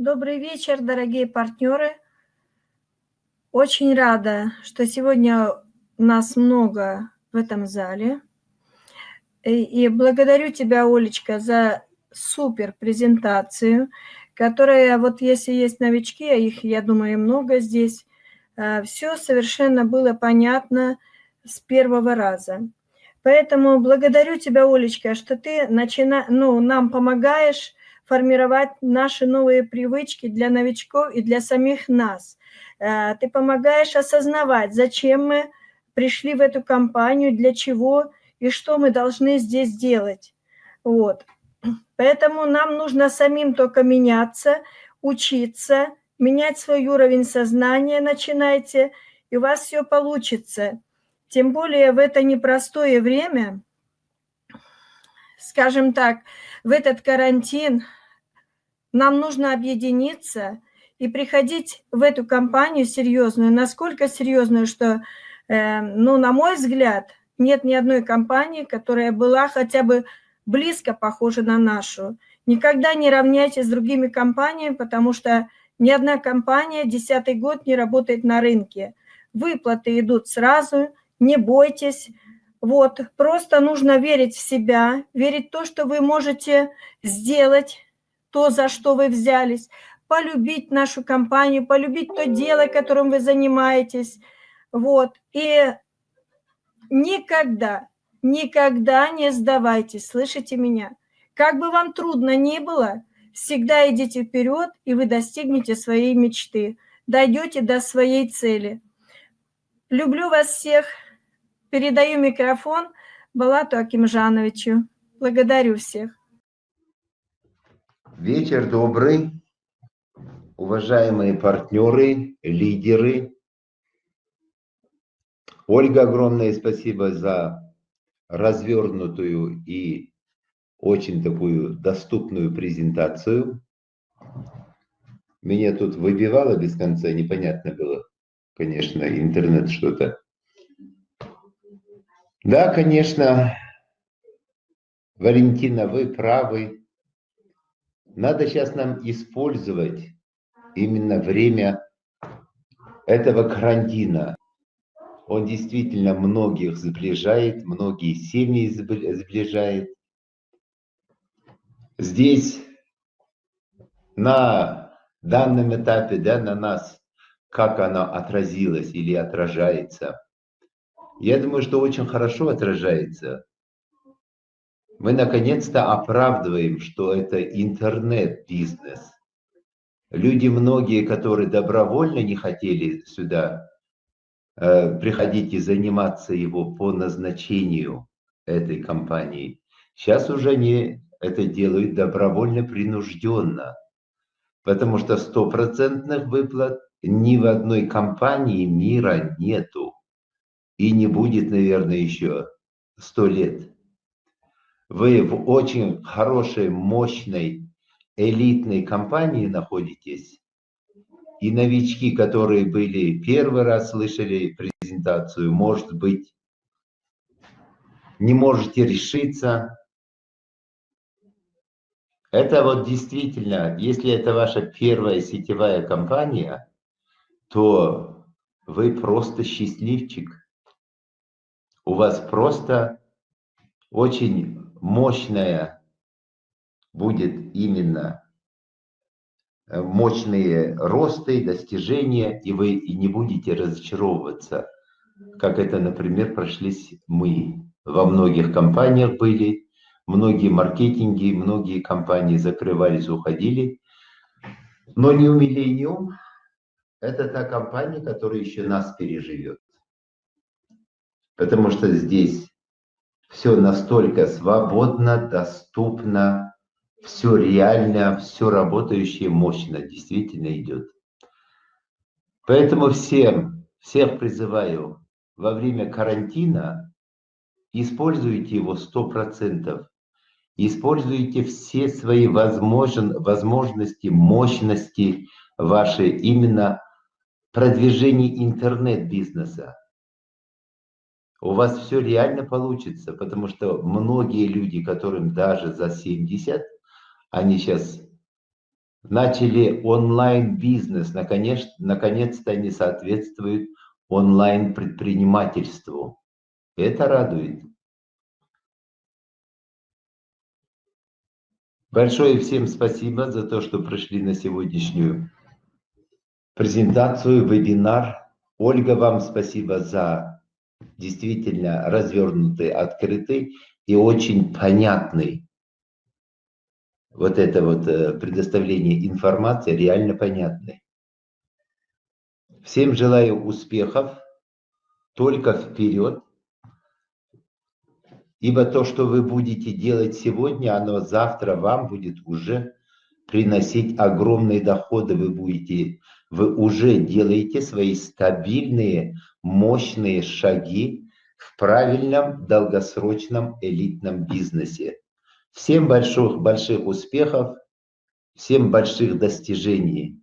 Добрый вечер, дорогие партнеры. Очень рада, что сегодня нас много в этом зале. И благодарю тебя, Олечка, за супер презентацию, которая, вот если есть новички, а их, я думаю, много здесь, а, все совершенно было понятно с первого раза. Поэтому благодарю тебя, Олечка, что ты начина... ну, нам помогаешь формировать наши новые привычки для новичков и для самих нас. Э, ты помогаешь осознавать, зачем мы пришли в эту компанию, для чего и что мы должны здесь делать. Вот. Поэтому нам нужно самим только меняться, учиться, менять свой уровень сознания начинайте, и у вас все получится. Тем более в это непростое время, скажем так, в этот карантин нам нужно объединиться и приходить в эту компанию серьезную, насколько серьезную, что, э, ну, на мой взгляд, нет ни одной компании, которая была хотя бы близко похожа на нашу. Никогда не равняйтесь с другими компаниями, потому что ни одна компания десятый год не работает на рынке. Выплаты идут сразу, не бойтесь. Вот, просто нужно верить в себя, верить в то, что вы можете сделать, то, за что вы взялись, полюбить нашу компанию, полюбить то дело, которым вы занимаетесь. Вот. И никогда, никогда не сдавайтесь, слышите меня? Как бы вам трудно ни было, всегда идите вперед, и вы достигнете своей мечты, дойдете до своей цели. Люблю вас всех. Передаю микрофон Балату Акимжановичу. Благодарю всех. Вечер добрый, уважаемые партнеры, лидеры. Ольга, огромное спасибо за развернутую и очень такую доступную презентацию. Меня тут выбивало без конца, непонятно было, конечно, интернет что-то. Да, конечно, Валентина, вы правы. Надо сейчас нам использовать именно время этого карантина. Он действительно многих сближает, многие семьи сближает. Здесь на данном этапе, да, на нас, как оно отразилось или отражается. Я думаю, что очень хорошо отражается мы наконец-то оправдываем, что это интернет-бизнес. Люди многие, которые добровольно не хотели сюда э, приходить и заниматься его по назначению этой компании, сейчас уже не это делают добровольно, принужденно. Потому что стопроцентных выплат ни в одной компании мира нету. И не будет, наверное, еще сто лет вы в очень хорошей, мощной, элитной компании находитесь, и новички, которые были первый раз слышали презентацию, может быть, не можете решиться. Это вот действительно, если это ваша первая сетевая компания, то вы просто счастливчик. У вас просто очень мощная будет именно э, мощные росты, достижения, и вы и не будете разочаровываться, как это, например, прошлись мы. Во многих компаниях были, многие маркетинги, многие компании закрывались, уходили. Но не у Millennium, это та компания, которая еще нас переживет. Потому что здесь все настолько свободно, доступно, все реально, все работающее мощно, действительно идет. Поэтому всем, всех призываю во время карантина используйте его 100%. Используйте все свои возможен, возможности, мощности ваши именно продвижение интернет-бизнеса у вас все реально получится, потому что многие люди, которым даже за 70, они сейчас начали онлайн-бизнес. Наконец, наконец-то они соответствуют онлайн-предпринимательству. Это радует. Большое всем спасибо за то, что пришли на сегодняшнюю презентацию, вебинар. Ольга, вам спасибо за действительно развернутый, открытый и очень понятный вот это вот э, предоставление информации, реально понятный. Всем желаю успехов, только вперед. Ибо то, что вы будете делать сегодня, оно завтра вам будет уже приносить огромные доходы. Вы будете, вы уже делаете свои стабильные, мощные шаги в правильном, долгосрочном, элитном бизнесе. Всем больших, больших успехов, всем больших достижений.